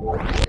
you.